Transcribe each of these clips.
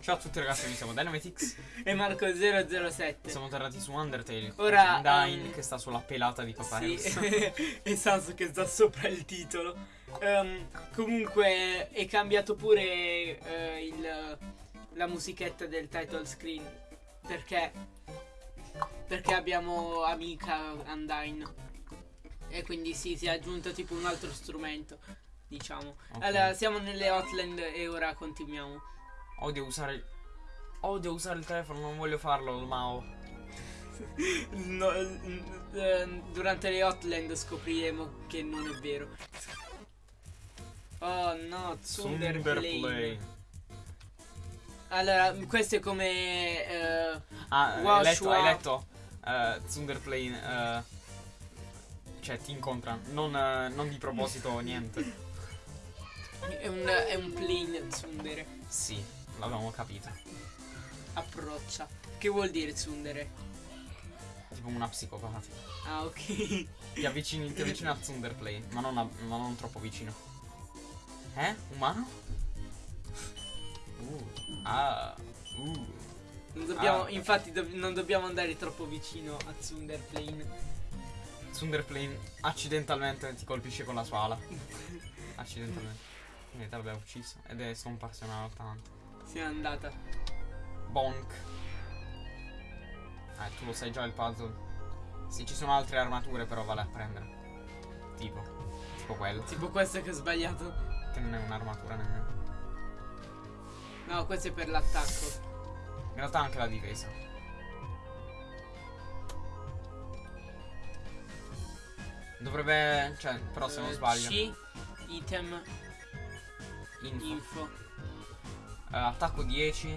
Ciao a tutti ragazzi, noi siamo Dynamitix. E Marco007. Siamo tornati su Undertale. Ora, Undyne um, che sta sulla pelata di Papà Sì, e Sansu che sta sopra il titolo. Ehm, comunque è cambiato pure eh, il- la musichetta del title screen. Perché? Perché abbiamo amica Undyne. E quindi sì, si è aggiunto tipo un altro strumento. Diciamo. Ok. Allora, siamo nelle Hotland e ora continuiamo. Odio usare. Odio usare il telefono, non voglio farlo, il Mao. No, n- eh, durante le Hotland scopriremo che non è vero. Oh no, Thunder Plane. Allora, questo è come eh, Ah, hai letto, hai letto? Eh, Thunder Plane. eh, cioè, ti incontra. Non, eh, non di proposito, niente. è un, è un plane Tsundere. Sì, l'avevamo capito. Approccia. Che vuol dire Tsundere? Tipo una psicopatica. Ah, ok. Ti avvicini, ti avvicini a Thunder Plane, ma ma non troppo vicino. Eh? Umano? Uh. Ah. Uh. Non dobbiamo, Ah. infatti, do- non dobbiamo andare troppo vicino a Thunder Plane. Thunder Plane accidentalmente ti colpisce con la sua ala. Accidentalmente. Quindi te l'abbiamo ucciso. Ed è scomparso in una lottante. Si è andata. Bonk. Eh, tu lo sai già il puzzle. Sì, ci sono altre armature, però vale a prendere. Tipo. Tipo quello. Tipo questo che ho sbagliato. Che non è un'armatura nemmeno. No, questo è per l'attacco. In realtà anche la difesa. Dovrebbe. Cioè, però se non Eh, sbaglio. C, item, Info. info. Eh, attacco 10.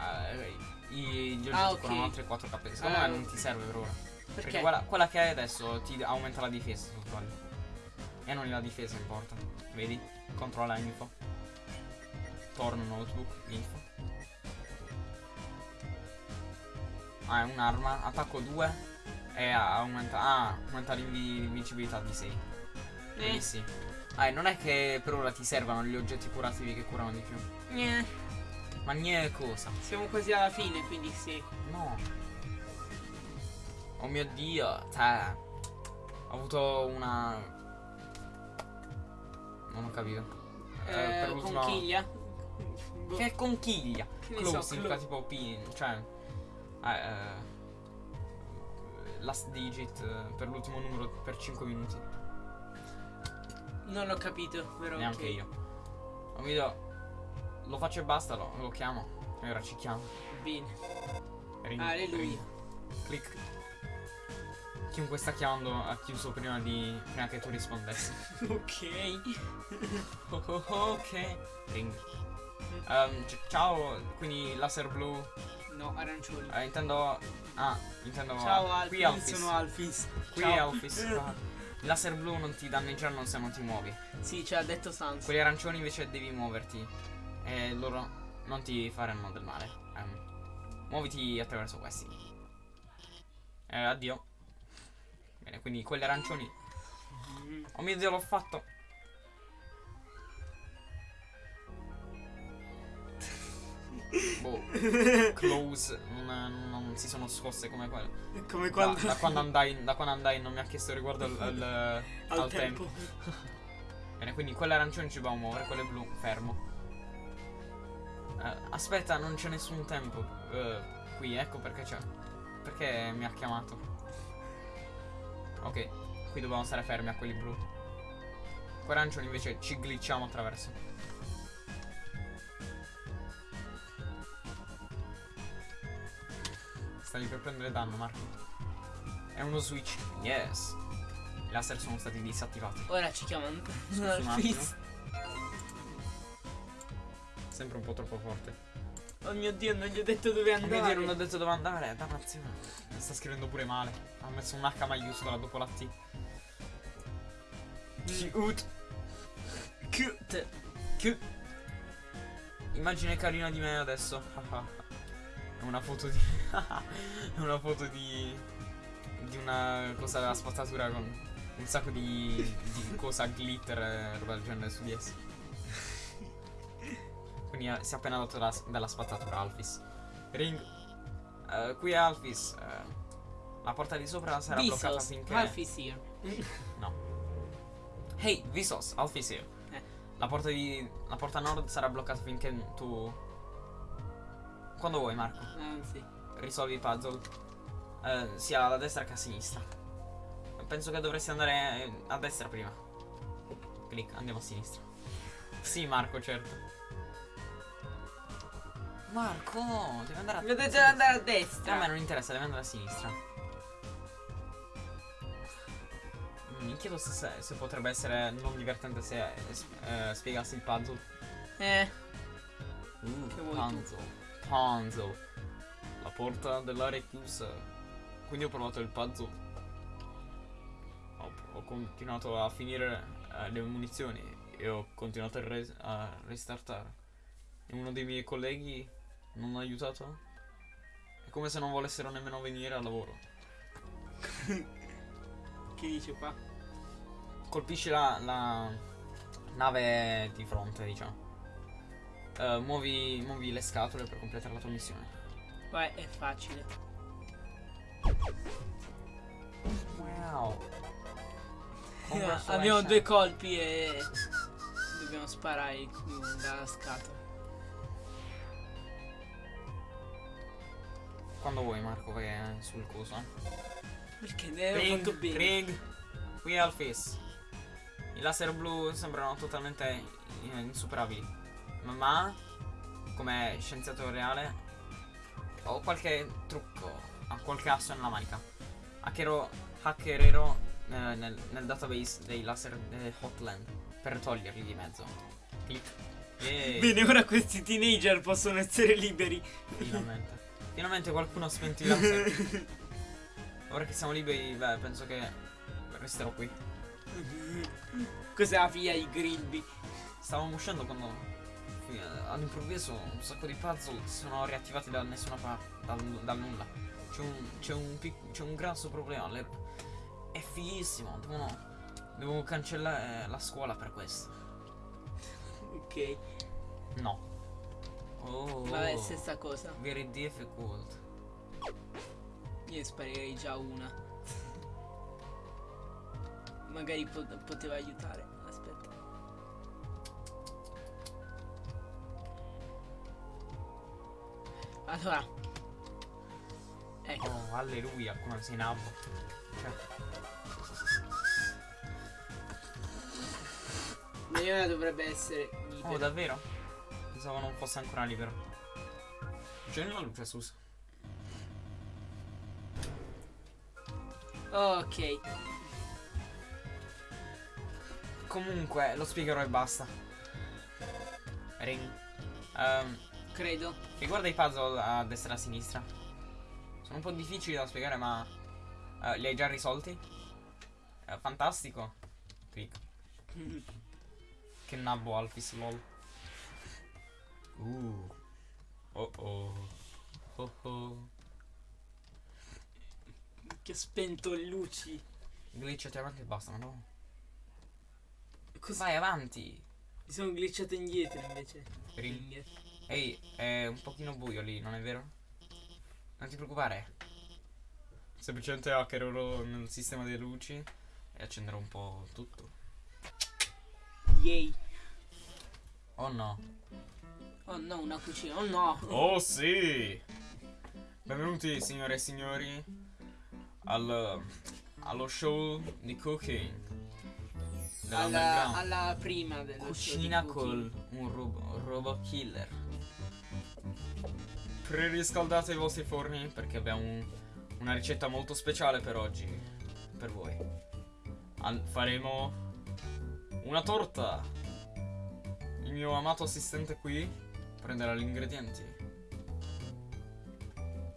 Eh, i- gli Ah, ok. curano altri 4 HP. Secondo Ah, me non ti serve per ora. Perché, Perché? quella, quella che hai adesso ti aumenta la difesa. E non la difesa importa. Vedi? Controlla info. Torno notebook, info. Ah, è un'arma. Attacco 2. E aumenta. Ah, aumenta l'invi- l'invincibilità di 6. Eh, Benissimo. Ah, e non è che per ora ti servano gli oggetti curativi che curano di più. Gneh. Ma niente cosa. Siamo quasi alla fine, quindi sì. No. Oh mio dio. Cioè. Ho avuto una. Non ho capito. Eh, per Eh, l'ultima- conchiglia. Boh. Che conchiglia. Che Close so, significa tipo pin. Cioè. eh, eh, last digit eh, per l'ultimo numero per 5 minuti. Non ho capito, però. Neanche ok. io. Dio. Lo faccio e basta, lo, lo chiamo. E ora ci chiamo. Bene. Ring, Alleluia. ring. Click. Chiunque sta chiamando ha chiuso prima di. prima che tu rispondessi. ok. Oh, oh, oh, ok. Ring. C- ciao, quindi laser blu. No, arancioni. Eh, intendo. Ah, intendo. Ciao Qui Alfis, sono Alfis. Qui Ciao. Laser blu non ti danneggiano se non ti muovi. Sì, ci ha detto Sans. Quelli arancioni invece devi muoverti. E loro non ti faranno del male. Ehm, muoviti attraverso questi. Eh, addio. Bene, quindi quelli arancioni. Mm. Oh mio dio, l'ho fatto. Boh, close. Non, non si sono scosse come quelle. Come Da, quando. da quando andai, da quando andai non mi ha chiesto riguardo al, al- al al tempo. Bene, quindi quelle arancioni ci dobbiamo muovere, quelle blu, fermo. Eh, aspetta, non c'è nessun tempo. eh, qui, ecco perché c'è. Perché mi ha chiamato. Ok, qui dobbiamo stare fermi a quelli blu. Quei arancioni invece ci glitchiamo attraverso. Stavi per prendere danno, Marco. È uno switch. Yes. I laser sono stati disattivati. Ora ci chiamano attimo. Sempre un po' troppo forte. Oh mio dio, non gli ho detto dove Oh andare. mio dio, non ho detto dove andare. Dannazione. Sta scrivendo pure male. Ha messo un H maiuscola dopo la T. Cute. Cute. Cute. Immagine carina di me adesso. È una foto di. È una foto di. Di una cosa della spazzatura con un sacco di, di cosa glitter e roba del genere su di essa. Quindi eh, si è appena dato da- dalla spazzatura Alphys. Ring. Eh, qui è Alphys. eh, la porta di sopra sarà bloccata Vsauce, finché. Alf is here. Hey, Visos, Alphys here. Eh. La porta di. La porta nord sarà bloccata finché tu. Quando vuoi, Marco. Ah, sì. Risolvi i puzzle. eh, sia alla destra che a sinistra. Penso che dovresti andare eh, a destra prima. Clic, andiamo a sinistra. Sì, Marco, certo. Marco, deve andare a detto di andare a A me destra. non interessa, deve andare a sinistra. Mm, Mi chiedo se, se- se potrebbe essere non divertente se eh, spiegassi il puzzle. Eh, Uh, Che vuoi tu? puzzle. Porta dell'area è chiusa. Quindi ho provato il puzzle. Ho, ho continuato a finire eh, le munizioni e ho continuato a, res- a restartare. E uno dei miei colleghi non ha aiutato? È come se non volessero nemmeno venire al lavoro. che dice qua? Colpisci la, la nave di fronte, diciamo. Eh, muovi, muovi le scatole per completare la tua missione. Vai, è facile. Wow. Abbiamo due colpi e dobbiamo sparare dalla scatola. Quando vuoi Marco vai eh, sul coso. eh. Perché ne ho fatto bene. Ring. Qui al face. I laser blu sembrano totalmente eh, insuperabili. Ma, ma come scienziato reale ho qualche trucco, ho qualche asso nella manica. Hackerò, hackererò eh, nel, nel database dei laser eh, Hotland per toglierli di mezzo. Clic. E Bene, ora questi teenager possono essere liberi. finalmente. Finalmente qualcuno ha spento i laser. Ora che siamo liberi, beh, penso che resterò qui. Cos'è la figlia di Grilby? Stavamo uscendo quando eh, all'improvviso un sacco di puzzle sono riattivati da nessuna parte, dal, dal nulla. C'è un, un, un grosso problema. le- è fighissimo. Devono, devo cancellare la scuola per questo. Ok. No. Oh, Vabbè, stessa cosa. very difficult. Io sparirei già una. Magari po- poteva aiutare. Allora. Ecco. Oh, alleluia, come sei nabbo. Cioè, Leona dovrebbe essere oh, libera. davvero? Pensavo non fosse ancora libero. C'è la luce, Sus. ok. Comunque, lo spiegherò e basta. Ring. Ehm, Credo. riguarda i puzzle a destra e a sinistra. Sono un po' difficili da spiegare, ma eh, li hai già risolti? Eh, fantastico. Clic. Che nabbo Alphys, lol. Uh. Oh oh. Oh oh. che spento le luci. Glitchati avanti e basta, no? Cosa? Vai avanti. Mi sono glitchato indietro invece. Ring. Ehi, è un pochino buio lì, non è vero? Non ti preoccupare. Semplicemente hackerò nel sistema delle luci e accenderò un po' tutto. Yay. Oh no. Oh no, una cucina. Oh no. Oh sì! Benvenuti signore e signori al, allo show di cooking. Della Alla, alla prima del Cucina col un robo- robot killer. Preriscaldate i vostri forni perché abbiamo un- una ricetta molto speciale per oggi. Per voi. Al- faremo una torta. Il mio amato assistente qui prenderà gli ingredienti.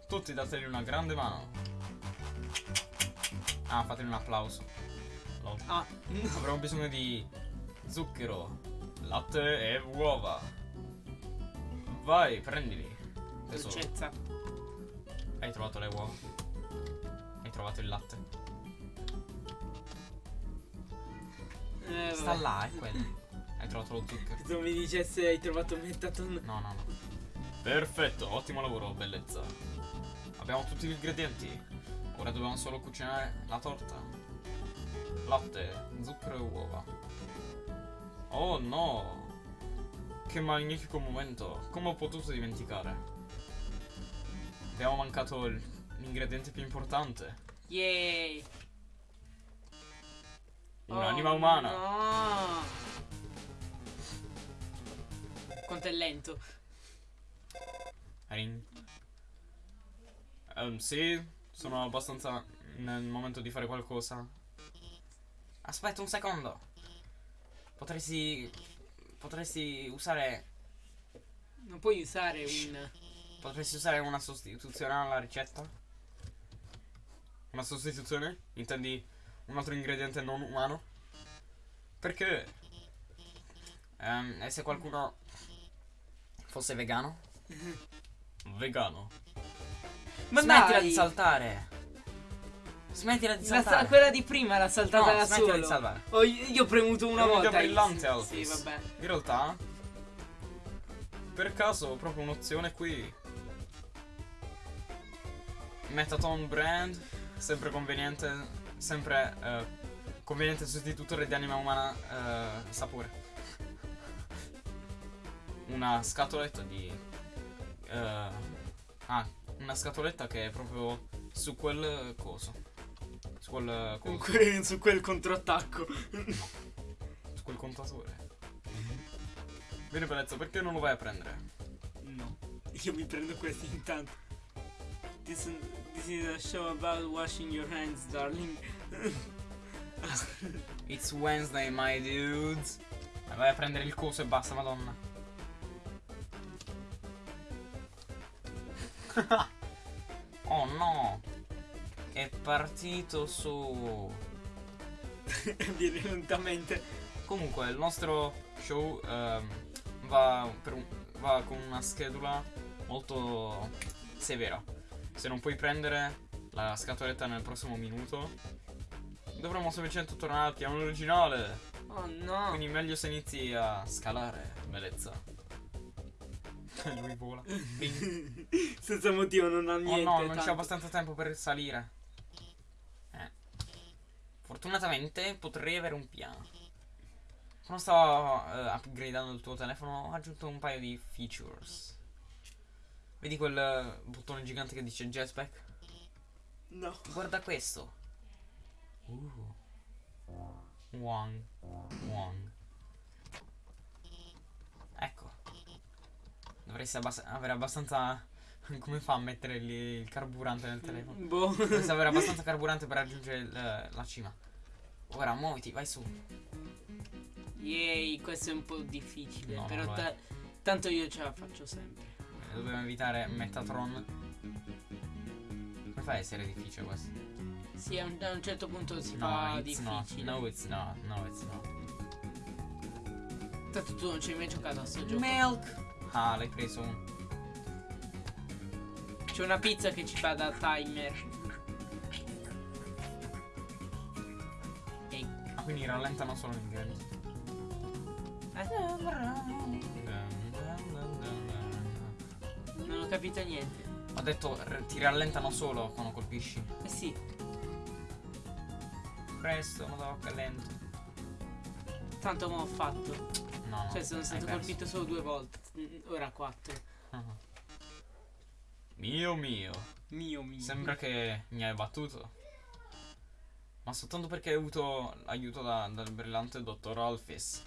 Tutti dategli una grande mano. Ah, fatemi un applauso. Ah, Avremo bisogno di zucchero, latte e uova. Vai, prendili. Dolcezza. Hai trovato le uova? Hai trovato il latte? Eh, Sta vabbè. là, è quello. Hai trovato lo zucchero. Se mi dicesse hai trovato Metaton. No, no, no. Perfetto, ottimo lavoro, bellezza. Abbiamo tutti gli ingredienti. Ora dobbiamo solo cucinare la torta. Latte, zucchero e uova. Oh no! Che magnifico momento! Come ho potuto dimenticare? Abbiamo mancato l'ingrediente più importante. Yay! Un'anima Oh, umana. No! Quanto è lento. Ring. Ehm, sì, sono abbastanza nel momento di fare qualcosa. Aspetta un secondo. Potresti. Potresti usare. Non puoi usare un. Potresti usare una sostituzione alla ricetta? Una sostituzione? Intendi un altro ingrediente non umano? Perché? Ehm, e se qualcuno fosse vegano? Vegano. Ma Smettila dai! di saltare. Smettila di La sa- saltare. quella di prima l'ha saltata No, da smettila solo. di salvare. Oh, io, io ho premuto una un'idea volta. brillante, Alphys. Sì, vabbè. In realtà, per caso ho proprio un'opzione qui. Metaton brand, sempre conveniente, sempre eh, conveniente sostitutore di anima umana eh, sapore. Una scatoletta di... eh, ah, una scatoletta che è proprio su quel coso. Su quel coso. Comunque su quel controattacco. Su quel contatore. Bene bellezza, perché non lo vai a prendere? No. Io mi prendo questi intanto. This, this is a show about washing your hands, darling. It's Wednesday, my dudes. Vai a prendere il coso e basta, madonna. oh no. È partito su. Viene lentamente. Comunque, il nostro show ehm, va, per un- va con una schedula molto severa. Se non puoi prendere la scatoletta nel prossimo minuto, dovremo semplicemente tornare al piano originale. Oh no. Quindi meglio se inizi a scalare, bellezza. Lui vola. Senza motivo non ha Oh niente. no, non c'è abbastanza tempo per salire. Eh. Fortunatamente potrei avere un piano. Quando stavo eh, upgradando il tuo telefono ho aggiunto un paio di features. Vedi quel eh, bottone gigante che dice jetpack? No. Guarda questo. Uh. Wang. Wang. Ecco. Dovresti abbas- avere abbastanza. Come fa a mettere lì il carburante nel telefono? Boh. Dovresti avere abbastanza carburante per raggiungere il- la cima. Ora muoviti, vai su. Yay, questo è un po' difficile. No, però ta- tanto io ce la faccio sempre. Dobbiamo evitare Metatron. Come fai a essere difficile questo? Sì, a un, a un certo punto si No, fa it's not. difficile. No, it's not. No, it's not. Tanto tu non ci hai mai giocato a sto gioco. Milk. Ah, l'hai preso un. C'è una pizza che ci fa da timer. Ah, quindi rallentano solo gli ingredienti. Non ho capito niente. Ho detto ti rallentano solo quando colpisci. Eh sì, Presto, ma che lento. tanto mo ho fatto. No, no. Cioè sono stato colpito solo due volte. Mm, Ora quattro. Ah. Mio mio. Mio mio. Sembra che mi hai battuto. Ma soltanto perché hai avuto aiuto da- dal brillante dottor Alphys.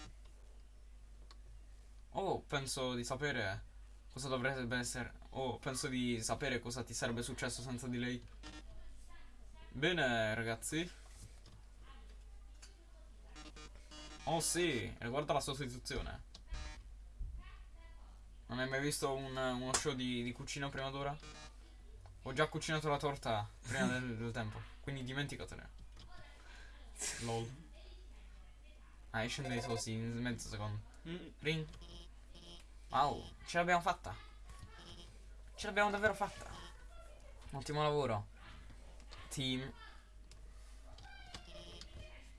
Oh, penso di sapere cosa dovrebbe essere. Oh, penso di sapere cosa ti sarebbe successo senza di lei. Bene, ragazzi. Oh sì, riguardo la sostituzione. Non hai mai visto un- uno show di, di cucina prima d'ora? Ho già cucinato la torta prima del, del tempo, quindi dimenticatene. Lol. Ah, esce dei sosi in mezzo secondo. Mm, Ring. Wow, ce l'abbiamo fatta. Ce l'abbiamo davvero fatta. Ottimo lavoro. Team.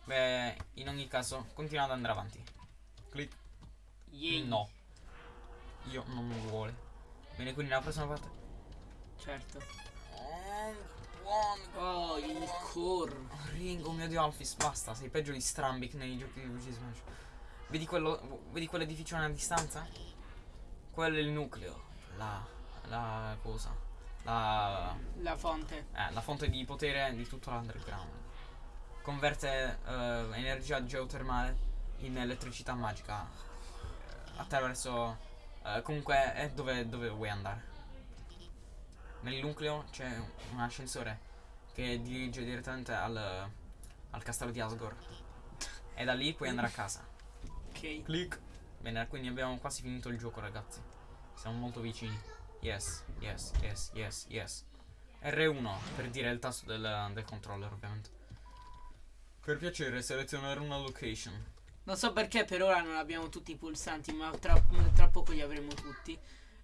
Beh, in ogni caso, continua ad andare avanti. Clic, Yay. No. Io non mi vuole. Bene, quindi nella prossima parte. Certo. Oh, buono. Oh, il core. Ringo, mio dio Alphys, basta, sei peggio di Strambic nei giochi di Luigi Smash. Vedi quello. Vedi quell'edificio a distanza? Quello è il nucleo. La. La cosa. La. La fonte. Eh, la fonte di potere di tutto l'underground. Converte eh, energia geotermale in elettricità magica. eh, Attraverso. eh, comunque è dove, dove vuoi andare. Nel nucleo c'è un ascensore che dirige direttamente al, al castello di Asgore. E da lì puoi andare a casa. Ok. Click. Bene, quindi abbiamo quasi finito il gioco, ragazzi. Siamo molto vicini. Yes, yes, yes, yes, yes. R1 per dire il tasto del, del controller, ovviamente. Per piacere, selezionare una location. Non so perché per ora non abbiamo tutti i pulsanti, ma tra, tra poco li avremo tutti.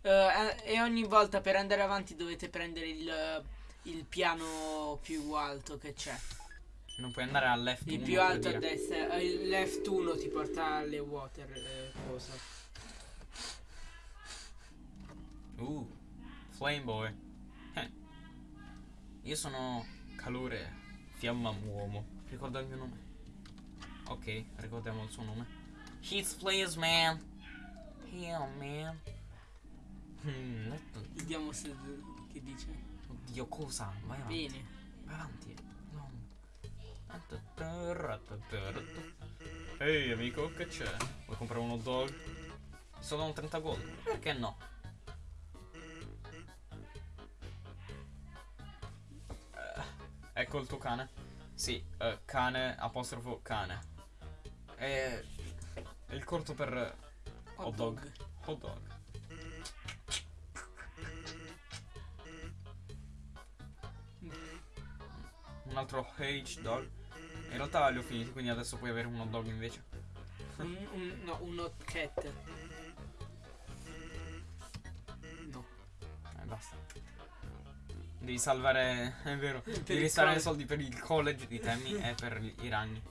Eh, e ogni volta per andare avanti dovete prendere il, il piano più alto che c'è. Non puoi andare al left Il 1 più alto a destra. eh, Il left 1 ti porta alle water. eh, cosa. Uh, Flame Boy. Eh. Io sono calore, fiamma uomo. Ricorda il mio nome. Ok, ricordiamo il suo nome. Heat please, man. Yeah, man. Hmm, Vediamo se che dice. Oddio, cosa? Vai avanti. Bene. Vai avanti. No. Ehi amico, che c'è? Vuoi comprare un hot dog? Solo un 30 gold. Perché no? Ecco il tuo cane. Sì, eh, cane apostrofo cane. E è il corto per hot dog. Hot dog. Un altro H dog. In realtà li ho finiti, quindi adesso puoi avere un hot dog invece. Un, un- no, un hot cat. No. Eh, basta. Devi salvare. È vero. il Devi risparmiare college. soldi per il college di Tammy e per i ragni.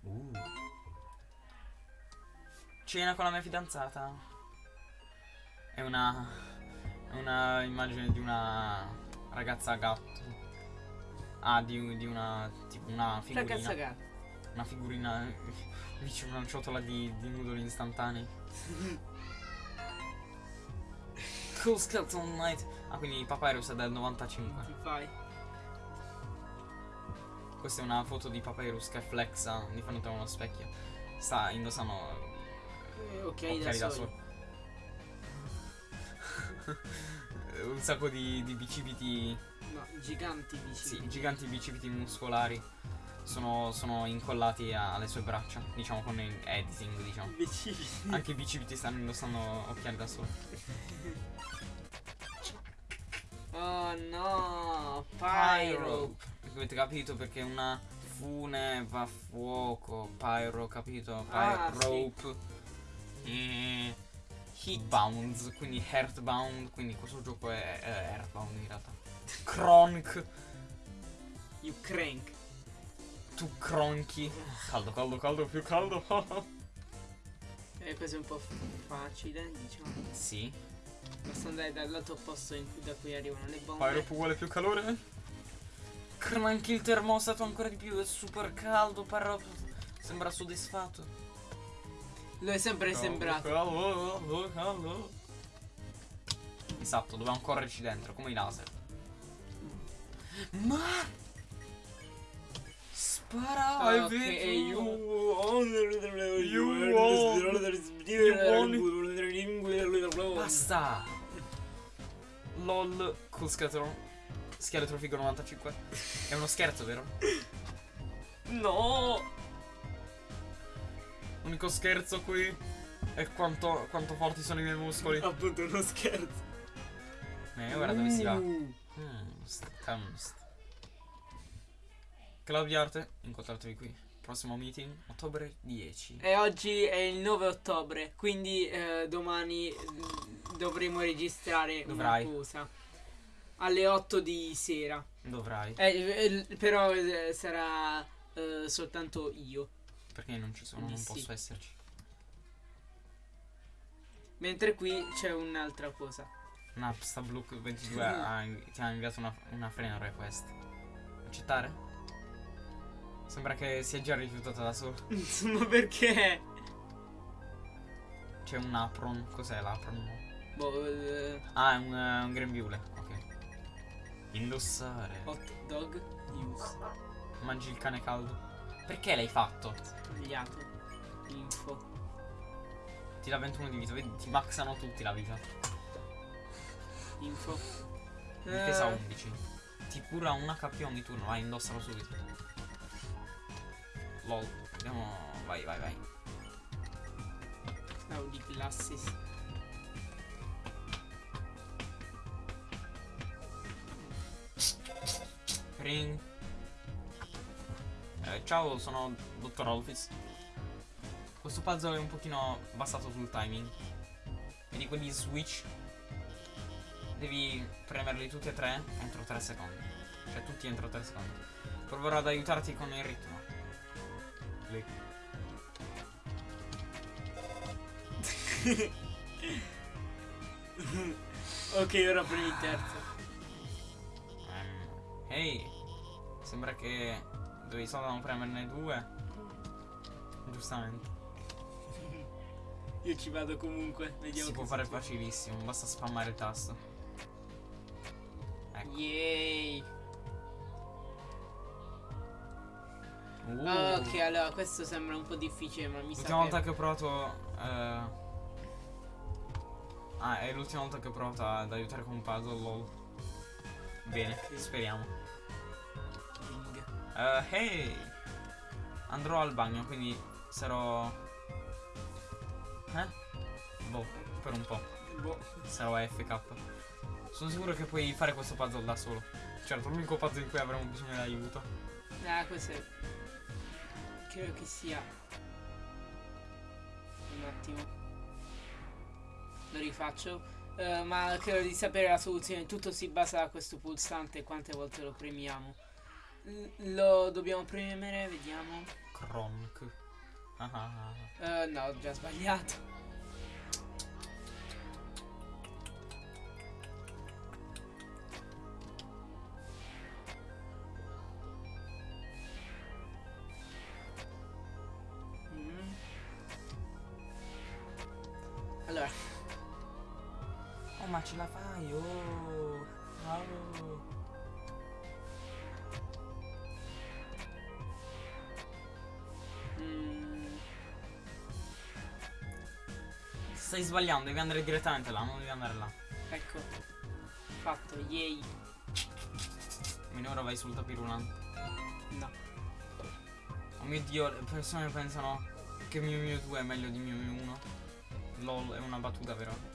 Uh. Cena con la mia fidanzata. È una. È una immagine di una ragazza gatto. Ah, di, di una. tipo una figurina. Ragazza gatto. Una figurina. Dice una ciotola di, di noodle istantanei. Cool Skeleton Knight. Ah, quindi Papyrus è del 95. Ti fai. Questa è una foto di Papyrus che flexa di fronte a uno specchio. Sta indossando Eh, ok, occhiali da, da soli. sole. Un sacco di, di bicipiti. No, giganti dici. Sì, giganti bicipiti muscolari. Sono, sono incollati a- alle sue braccia. Diciamo con il editing, diciamo. Anche i bicipiti stanno indossando occhiali da sole. Oh no, Pyro. Avete capito perché una fune va a fuoco. Pyro, capito? Ah, Pyrope. E Heatbound, quindi Heartbound. Quindi questo gioco è, è Earthbound in realtà. Kronk. You crank. Tu cronchi. Caldo, caldo, caldo, più caldo. Eh, questo è un po' facile, diciamo. sì. Basta andare dal lato opposto in cui- da cui arrivano le bombe. Pyrope vuole più calore. Cranchi il termostato ancora di più. È super caldo. Pyrope sembra soddisfatto. Lo è sempre sembrato. Caldo, caldo, caldo. Esatto, dobbiamo correrci dentro, come i laser. Ma Spara, Ah, hai ok, visto? e you- You Basta. LOL, cool scheletro. Scheletro figo 95. È uno scherzo, vero? No! L'unico scherzo qui è quanto, quanto forti sono i miei muscoli. Appunto uno scherzo. Eh, ora dove si va? Uh. Di arte, incontratevi qui. Prossimo meeting, ottobre 10. E oggi è il 9 ottobre, quindi eh, domani mm, dovremo registrare Dovrai. una cosa. Alle 8 di sera. Dovrai. Eh, eh, però sarà eh, soltanto io. Perché non ci sono, non sì. posso esserci. Mentre qui c'è un'altra cosa. Napsta Blue 22 ha, ti ha inviato una, una friend request. Accettare? Sembra che si è già rifiutata da solo. Insomma, perché? C'è un apron. Cos'è l'apron? Boh, eh, Ah, è un, eh, un grembiule. Ok. Indossare. hot dog news. Mangi il cane caldo. Perché l'hai fatto? Sbagliato. Info. Ti dà 21 di vita. Vedi, ti maxano tutti la vita. Info. Difesa Eh, 11. Ti cura un HP ogni turno. Vai, indossalo subito. Lol. Andiamo. Vai, vai, vai. Oh, di classes. Ring. Eh, ciao, sono Dottor Olfis. Questo puzzle è un pochino basato sul timing. Vedi quelli switch? Devi premerli tutti e tre entro 3 secondi. Cioè tutti entro 3 secondi. Proverò ad aiutarti con il ritmo. Clic. ok, ora prendi il terzo. Ehm, Ehi, sembra che dovevi solo premerne due. Giustamente. Io ci vado comunque. Vediamo si può fare facilissimo, basta spammare il tasto. Ecco. Yay. Uh, Ah, ok, allora questo sembra un po' difficile, ma mi sa L'ultima volta che... ho provato. eh, Ah, è l'ultima volta che ho provato ad aiutare con un puzzle, lol. Bene, Sì. speriamo. Ring. Eh, hey! Andrò al bagno, quindi sarò. Eh? Boh, per un po'. Boh. Sarò AFK. Sono sicuro che puoi fare questo puzzle da solo. Certo, l'unico puzzle in cui avremo bisogno di aiuto. Ah, questo è... Credo che sia... Un attimo. Lo rifaccio. Eh, ma credo di sapere la soluzione. Tutto si basa da questo pulsante quante volte lo premiamo. L- lo dobbiamo premere, vediamo. Kronk. Ah, ah, ah. Eh, no, ho già sbagliato. Ma ce la fai, oh. Bravo. mm, Stai sbagliando, devi andare direttamente là, non devi andare là. ecco, fatto, yay. Ora vai sul tapirulante. No, Oh mio dio, le persone pensano che Mew Mew 2 è meglio di Mew Mew 1. LOL, è una battuta, vero?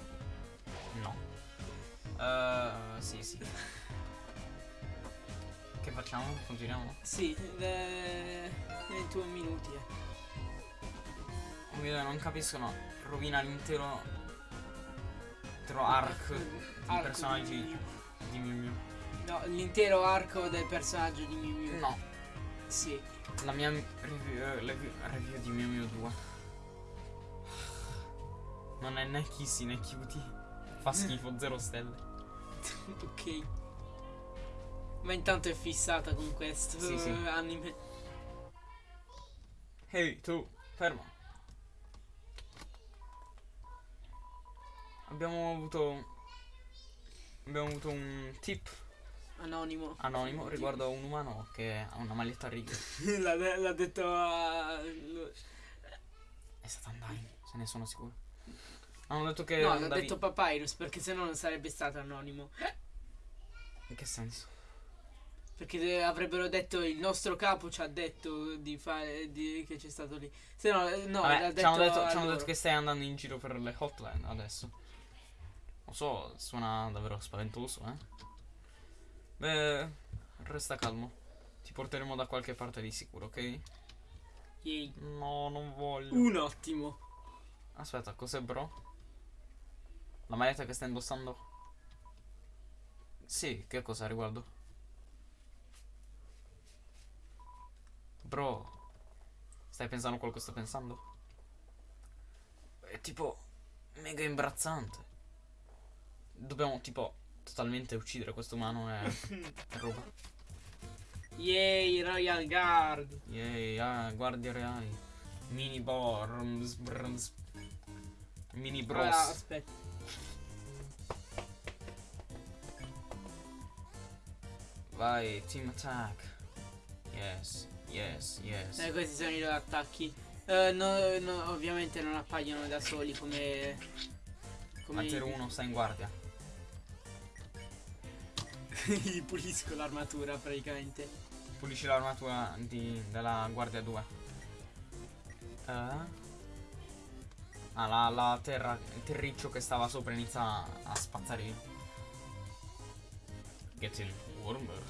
No. Eh, sì, sì. Che facciamo? Continuiamo? sì, le 21 minuti. eh. Mio dio, non capiscono. Rovina l'intero. Intero arc di Arco personaggi di- di Mew Mew. No, l'intero arco del personaggio di Mew Mew. No, Sì. la mia review, eh, review, review di Mew Mew 2. Non è né Kissy né Cutie. Fa schifo, zero stelle. ok. Ma intanto è fissata con questo Sì, sì. anime. Ehi, tu, fermo. Abbiamo avuto. Abbiamo avuto un tip Anonimo. anonimo riguardo a un umano che ha una maglietta a righe. l'ha, detto a. È stata Undyne, se ne sono sicuro. Hanno detto che. No, andavi- detto Papyrus perché sennò non sarebbe stato anonimo. In che senso? Perché avrebbero detto il nostro capo ci ha detto di fare di- che c'è stato lì. Se no, eh, no, Vabbè, l'ha ci hanno detto, detto, ci hanno detto che stai andando in giro per le hotline adesso. Lo so, suona davvero spaventoso, eh. Beh, resta calmo. Ti porteremo da qualche parte di sicuro, ok? Yay. No, non voglio. Un ottimo. Aspetta, cos'è bro? La maglietta che stai indossando? Sì, che cosa riguardo? Bro, Stai pensando a quello che sto pensando? È tipo mega imbarazzante. Dobbiamo tipo totalmente uccidere questo umano e, roba. Yay, Royal Guard. Yay, ah, guardie reali. Mini borms, brms. Mini bros. Allora, aspetta. Vai, team attack. Yes, yes, yes. Eh, questi sono i loro attacchi. Eh, no- no, ovviamente non appaiono da soli come. come Hunter 1 sta in guardia. Gli pulisco l'armatura praticamente. Pulisci l'armatura di- della guardia 2. Eh? Ah, la, la terra, il terriccio che stava sopra inizia a, spazzare via. Getting warmer.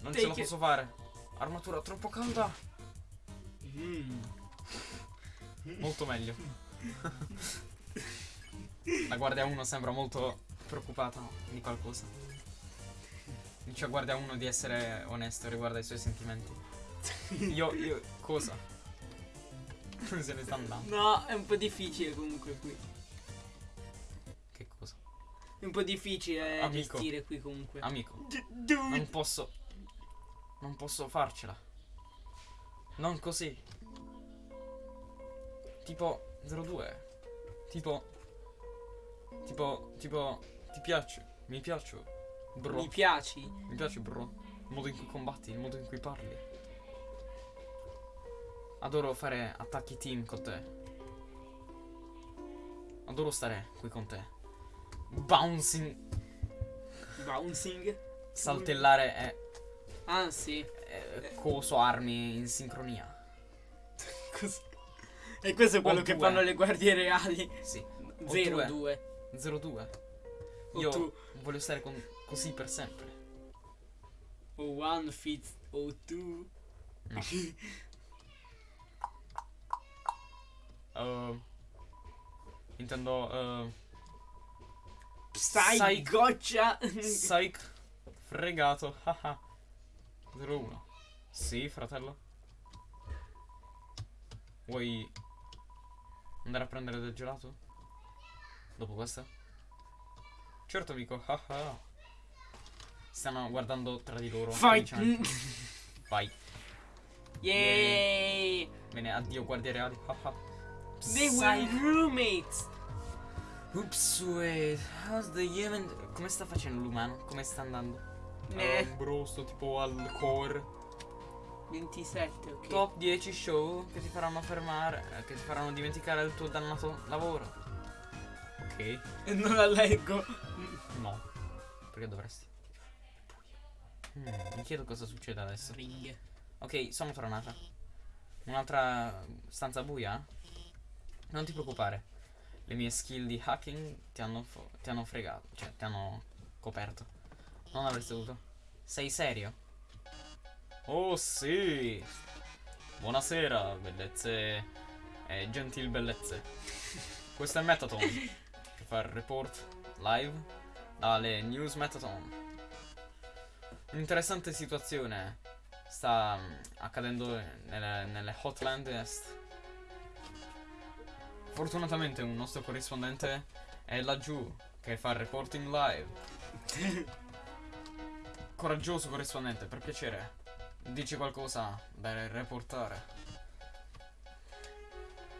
Non ce la it. posso fare. Armatura troppo calda. Mm. Molto meglio. La guardia 1 sembra molto preoccupata di qualcosa. Dice a guardia 1 di essere onesto riguardo ai suoi sentimenti. Io, io, cosa? Se ne sta andando. No, è un po' difficile comunque qui. Che cosa? È un po' difficile Amico. gestire qui comunque. Amico, D- non posso. Non posso farcela. Non così. Tipo 02. Tipo. Tipo. Tipo. Ti piace? Mi piace. Bro. Mi piaci? Mi piace, bro. Il modo in cui combatti, il modo in cui parli. Adoro fare attacchi team con te. Adoro stare qui con te. Bouncing. Bouncing? Saltellare e, Ah, sì. coso armi in sincronia. E questo è quello O che due. fanno le guardie reali. Sì. 0, due. 2. 02. O Io tu. voglio stare con- così per sempre. O 1 fits o 2. No. Uh, intendo. Uh, Stai Sai- goccia. Psych. Fregato. haha. 01. Sì, fratello. Vuoi andare a prendere del gelato? Dopo questa? Certo, amico. Stanno guardando tra di loro. Felicemente. Vai. Yay. Bene, addio guardie reali. They were roommates. Oops, wait. How's the human... Come sta facendo l'umano? Come sta andando? Eh. Um, bro, sto tipo al core. 27, ok. Top 10 show che ti faranno fermare, eh, che ti faranno dimenticare il tuo dannato lavoro. Ok. E non la leggo. No. Perché dovresti? Hmm, mi chiedo cosa succede adesso. Ok, sono tornata. Un'altra stanza buia? Non ti preoccupare. Le mie skill di hacking ti hanno, ti hanno fregato. Cioè, ti hanno coperto. Non avresti dovuto. Sei serio? Oh sì! Buonasera, bellezze e gentil bellezze. Questo è Metaton che fa il report live dalle News Metaton. Un'interessante situazione sta mm, accadendo nelle, nelle Hotland Est. Fortunatamente un nostro corrispondente è laggiù che fa il reporting live. Coraggioso corrispondente, per piacere. Dici qualcosa da reportare.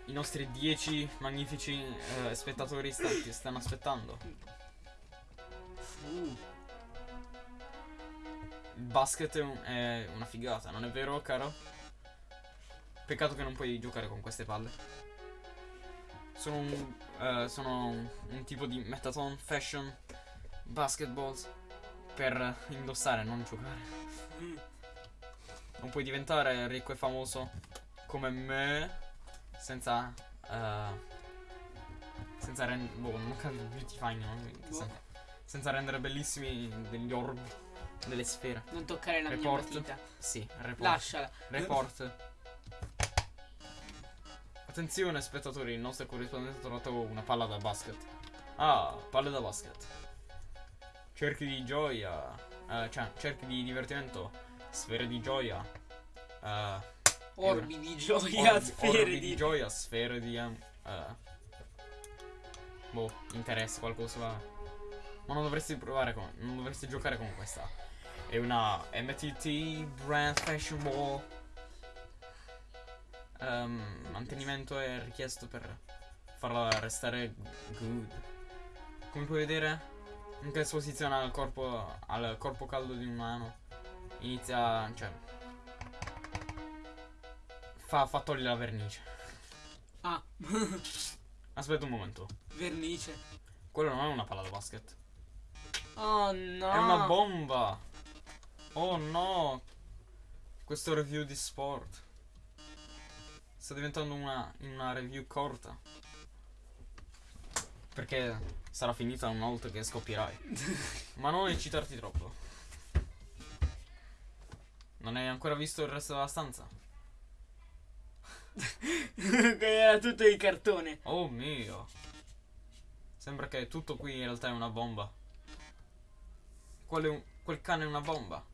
I nostri 10 magnifici eh, spettatori sta- ti stanno aspettando. Il basket è, un- è una figata, non è vero, caro? Peccato che non puoi giocare con queste palle. Sono un, eh, sono un, un tipo di metaton fashion basketballs per indossare, non giocare. mm. Non puoi diventare ricco e famoso come me senza. eh, senza rendere. Boh, non capisco. Beauty fine, no? Boh. senso? Senza rendere bellissimi degli orb. Delle sfere. Non toccare la Report. mia matita. Sì, report. Lasciala. Report. Attenzione spettatori, il nostro corrispondente ha trovato una palla da basket. Ah, palle da basket. cerchi di gioia, eh, cioè cerchi di divertimento, sfere di gioia, eh, Orbi di gioia, orbi- sfere orbi di... gioia, sfere di eh, boh, interesse, qualcosa. Ma non dovresti provare con, non dovresti giocare con questa. È una MTT Brand Fashion Ball. Ehm, mantenimento è richiesto per farla restare good. Come puoi vedere, anche l'esposizione al corpo, al corpo caldo di un umano inizia, cioè, fa, fa togliere la vernice. Ah, Aspetta un momento. vernice. Quello non è una palla da basket. Oh no. È una bomba. Oh no. Questo review di sport. Sta diventando una, una review corta. Perché sarà finita una volta che scoppierai. Ma non eccitarti troppo. Non hai ancora visto il resto della stanza? Era tutto di cartone. Oh mio. Sembra che tutto qui in realtà è una bomba. Qual è un- quel cane è una bomba.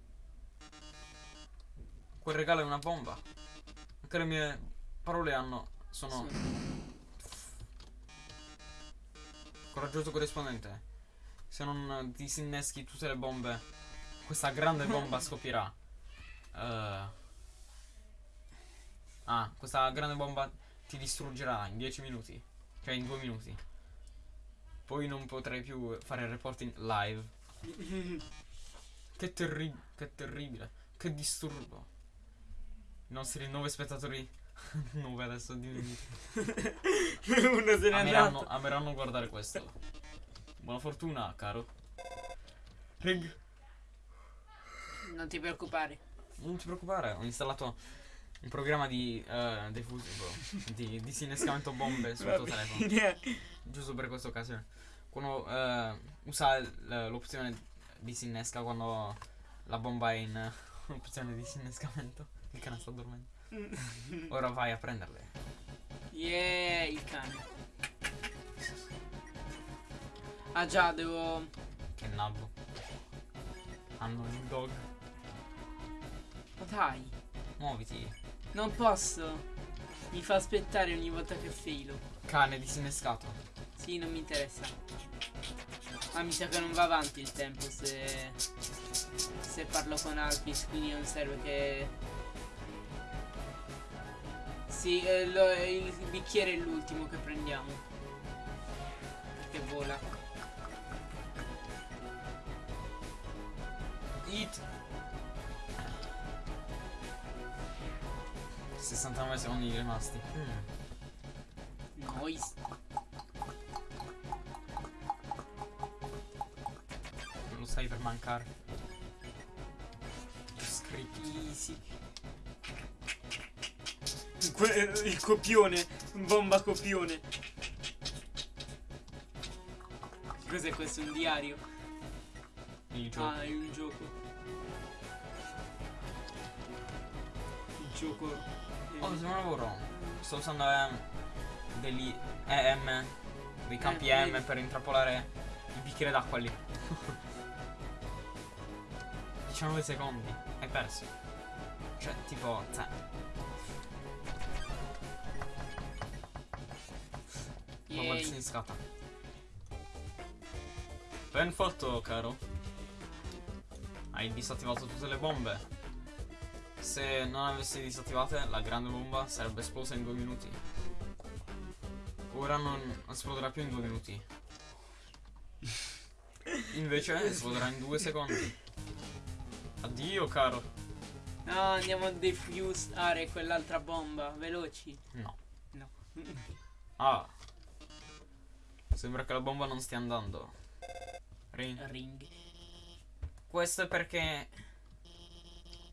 Quel regalo è una bomba. Anche le mie parole hanno. sono. Coraggioso corrispondente. Se non disinneschi tutte le bombe, questa grande bomba scoppierà. Eh. Ah, questa grande bomba ti distruggerà in 10 minuti. Cioè in 2 minuti. Poi non potrai più fare il reporting live. Che, terri- che terribile. Che disturbo. I nostri 9 spettatori. 9 adesso diminuiti. Uno se n'è Ameranno, andato. ameranno guardare questo. Buona fortuna, caro. Rig. Non ti preoccupare. Non ti preoccupare, ho installato un programma di eh, defuso, di disinnescamento bombe sul tuo telefono. Giusto per questa occasione. Quando eh, usa l- l'opzione disinnesca quando la bomba è in eh, opzione disinnescamento. Il cane sta dormendo. Ora vai a prenderle. Yeah, il cane. Ah già, devo... Che nabbo. Hanno il dog. Ma dai, Muoviti. non posso. Mi fa aspettare ogni volta che filo. Cane disinnescato. Sì, non mi interessa. Ma mi sa che non va avanti il tempo se... Se parlo con Alpis, quindi non serve che... Sì, eh, lo- il bicchiere è l'ultimo che prendiamo. Perché vola. Eat. 69 secondi rimasti. Noise. Non lo stai per mancare. Scritti. Easy. Que- il copione, bomba copione. Cos'è questo? Un diario? Il gioco. Ah, è un gioco. Il gioco. è- Oh, se non lavoro. Sto usando ehm, degli EM, dei campi Eh, EM vedi. per intrappolare il bicchiere d'acqua lì. 19 secondi. Hai perso. Cioè, tipo, cioè, bomba Yay. disinnescata. Ben fatto, caro. Hai disattivato tutte le bombe. Se non avessi disattivate, la grande bomba sarebbe esplosa in due minuti. Ora non esploderà più in due minuti. Invece esploderà in due secondi. Addio, caro. No, andiamo a defusare quell'altra bomba. Veloci. No. No. Ah. Sembra che la bomba non stia andando. Rin. Ring. Questo è perché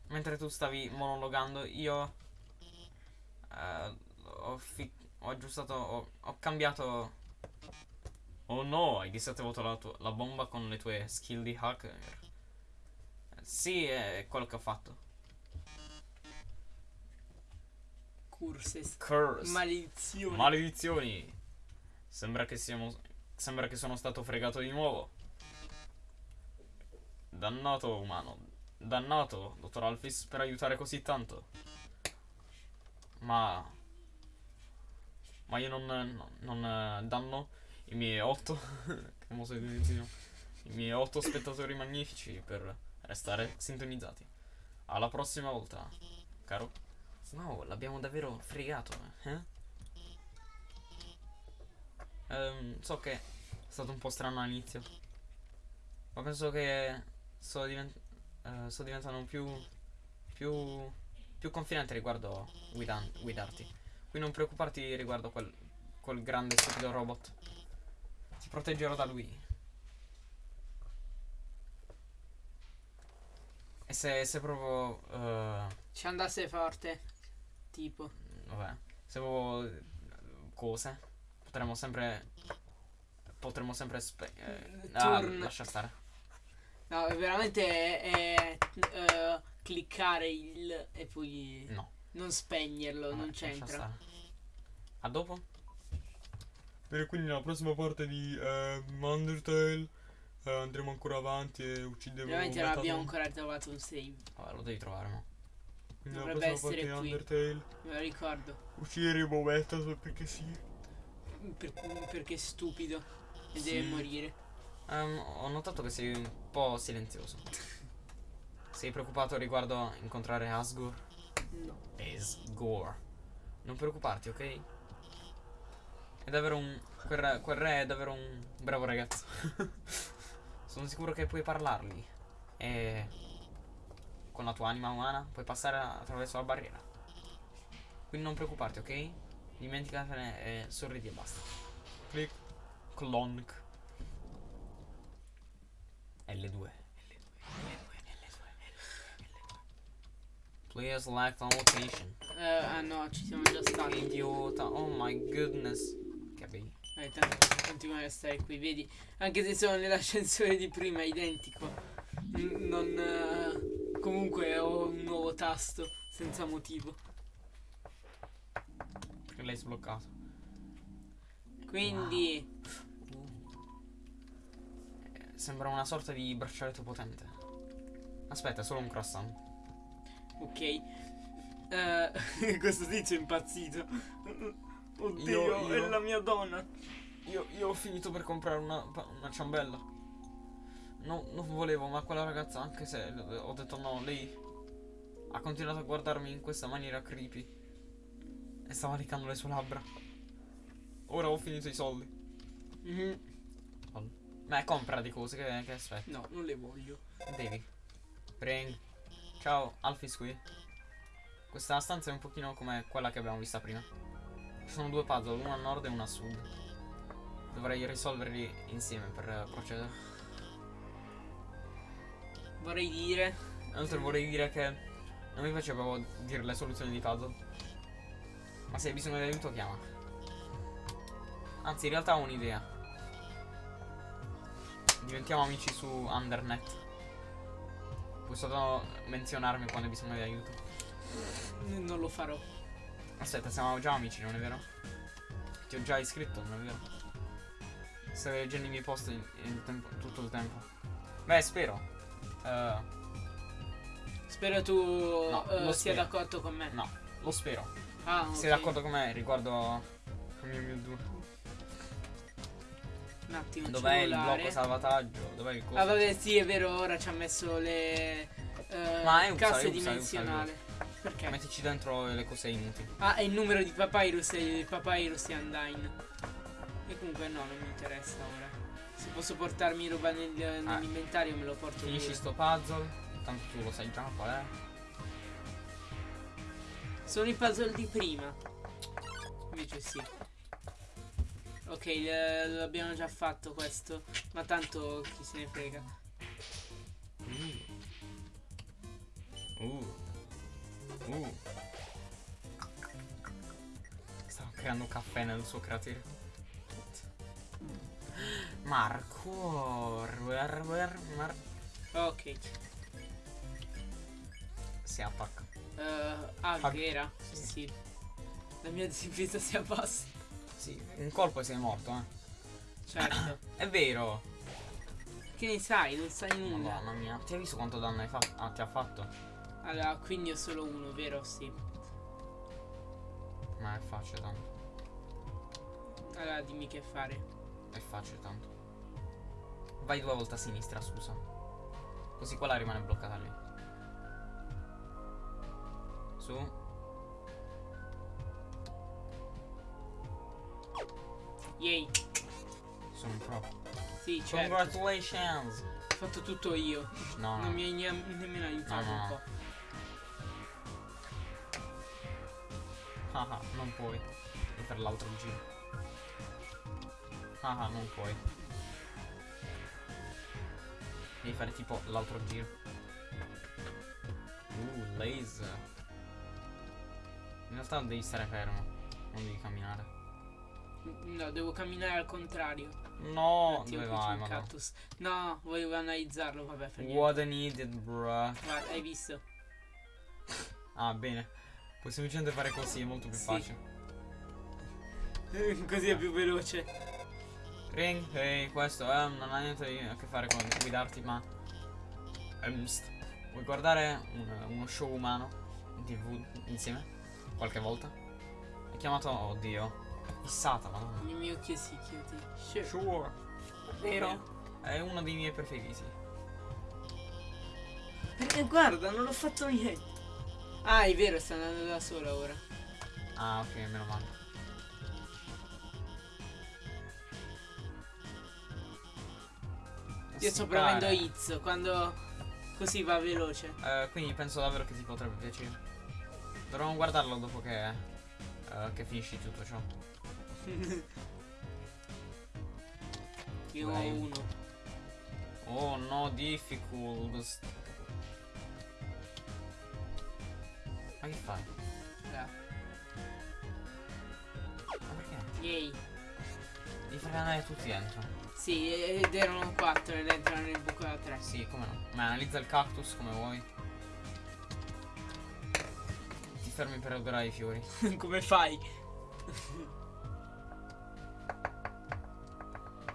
mentre tu stavi monologando io eh, ho, ho aggiustato, ho, ho cambiato... Oh no, hai disattivato la, tua- la bomba con le tue skill di hacker. Sì, è quello che ho fatto. Curses. Curse. Maledizione. Maledizioni. Sembra che siamo. Sembra che sono stato fregato di nuovo. Dannato umano. Dannato, dottor Alphys, per aiutare così tanto. Ma... Ma io non, non, non danno i miei otto... I miei otto spettatori magnifici per restare sintonizzati. Alla prossima volta, caro. Wow, l'abbiamo davvero fregato, eh? Ehm, so che è stato un po' strano all'inizio. Ma penso che sto, divent- eh, sto diventando più, più, più confidente riguardo guidan- guidarti. Quindi non preoccuparti riguardo quel, quel grande stupido robot. Ti proteggerò da lui. E se, se proprio... eh, Ci andasse forte. Tipo. vabbè, se proprio eh, cose, potremmo sempre... Potremmo sempre... Spe- eh, ah, Turn. lascia stare. No, veramente è, è, eh, cliccare il e poi No. non spegnerlo, vabbè, non lascia c'entra. stare. A dopo? Bene, quindi nella prossima parte di eh, Undertale eh, andremo ancora avanti e uccideremo Ovviamente non abbiamo ancora trovato un save, Vabbè, lo devi trovare, mo. Quindi dovrebbe parte essere qui. Undertale me lo ricordo. uccideremo Metaton perché sì. Per- perché è stupido e Sì. deve morire. Ehm, ho notato che sei un po' silenzioso. Sei preoccupato riguardo incontrare Asgore? No. Asgore. Non preoccuparti, ok? È davvero un... Quel re, quel re è davvero un bravo ragazzo. Sono sicuro che puoi parlargli. E... Con la tua anima umana puoi passare attraverso la barriera. Quindi non preoccuparti, ok? Dimenticatene e sorridi e basta. Click. Clonk. L2. Please select on location. Eh, ah no, ci siamo già stati. Idiota. Oh my goodness. Che bei. Eh, tanto continuare a stare qui, vedi? Anche se sono nell'ascensore di prima, è identico. N- non. eh, comunque ho un nuovo tasto senza motivo. Perché l'hai sbloccato. Quindi. Eh, Sembra una sorta di braccialetto potente. Aspetta, è solo un croissant. Ok. Eh, questo tizio è impazzito. Oddio, Io- io- è la mia donna. Io, io ho finito per comprare una, una ciambella. No, non volevo, ma quella ragazza, anche se ho detto no, lei ha continuato a guardarmi in questa maniera creepy. E stava leccando le sue labbra. Ora ho finito i soldi. Mhm. Beh, compra di cose, che, che aspetti? No, non le voglio. Devi. Ring. Ciao, Alfis qui. Questa stanza è un pochino come quella che abbiamo vista prima. Ci sono due puzzle, uno a nord e uno a sud. Dovrei risolverli insieme per procedere. Vorrei dire. Inoltre vorrei dire che non mi piace proprio dire le soluzioni di puzzle. Ma se hai bisogno di aiuto chiama. Anzi, in realtà ho un'idea. Diventiamo amici su Undernet. Puoi solo menzionarmi quando hai bisogno di aiuto. Non lo farò. Aspetta, siamo già amici, non è vero? Ti ho già iscritto, non è vero? Stai leggendo i miei post in- in tempo- tutto il tempo. Beh, spero. Eh, Spero tu No, lo sia d'accordo con me. no, lo spero. Ah, ok. Sei d'accordo con me riguardo il mio Mewtwo? Un attimo. Dov'è il blocco salvataggio? Dov'è il coso? Ah, vabbè, sì, è vero, ora ci ha messo le eh, Ma è un casse usa, è usa, dimensionali. Perché? Mettici dentro le cose inutili. Ah, è il numero di Papyrus e Papyrus e Undyne. E comunque no, non mi interessa ora. Se posso portarmi roba nel- nell'inventario me lo porto Ah. Finisci pure. sto puzzle. Tanto tu lo sai già qual è. Sono i puzzle di prima. Invece sì. Ok, l'abbiamo già fatto questo. Ma tanto chi se ne frega. Uh. Uh. Stavo creando caffè nel suo cratere. Marco. Mar- Ok. si attacca. Eh, ah, Hug. vera? Sì. Sì. La mia difesa si abbassa. Sì, un colpo e sei morto, eh. Certo. È vero. Che ne sai? Non sai nulla. Madonna mia. Ti hai visto quanto danno hai fatto? Ah, ti ha fatto? Allora, quindi ho solo uno, vero? Sì. Ma è facile tanto. Allora, dimmi che fare. È facile tanto. Vai due volte a sinistra, scusa. Così quella rimane bloccata lì. Su. Yay. Sono un pro. Sì, certo. Congratulations. Ho fatto tutto io. No, no. Non mi hai ne- nemmeno aiutato No, no, un po'. Ah ah, non puoi. Devi fare l'altro giro. Ah ah, non puoi. Devi fare tipo l'altro giro. Uh, laser. In realtà devi stare fermo. Non devi camminare. No, devo camminare al contrario. No, dove vai, ma cactus. No, volevo analizzarlo, vabbè, per niente. What an idiot, bruh. Guarda, hai visto? Ah, bene. Puoi semplicemente fare così, è molto più Sì. facile. Così è più veloce. Ring, ehi, questo eh, non ha niente a che fare con guidarti, ma. Vuoi guardare un- uno show umano in tv insieme? Qualche volta? È chiamato. Oddio. Fissata, madonna. Il mio che si chiude. Sure. Sure. Vero? È uno dei miei preferiti. Perché guarda, non l'ho fatto niente. Ah, è vero, sta andando da sola ora. Ah, ok, meno male. Io sto premendo Hits quando così va veloce. Eh, quindi penso davvero che ti potrebbe piacere. Dovremmo guardarlo dopo che. eh, che finisci tutto ciò. Io ho uno. Oh no, difficult. Ma che fai? Ma perché? Yay. Devi fare andare tutti dentro. Sì, ed erano quattro ed entrano nel buco da tre. Sì, come no. Ma analizza il cactus come vuoi. Fermi per odorare i fiori. Come fai?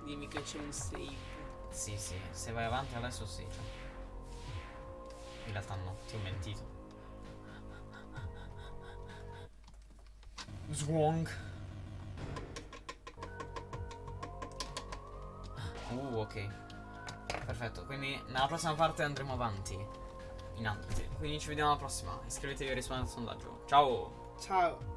Dimmi che c'è un save. Sì, sì, se vai avanti adesso sì. In realtà no, ti ho mentito. Zwong. Uh, ok. Perfetto, quindi nella prossima parte andremo avanti. In avanti. Quindi ci vediamo alla prossima. Iscrivetevi e rispondete al sondaggio. Ciao! Ciao.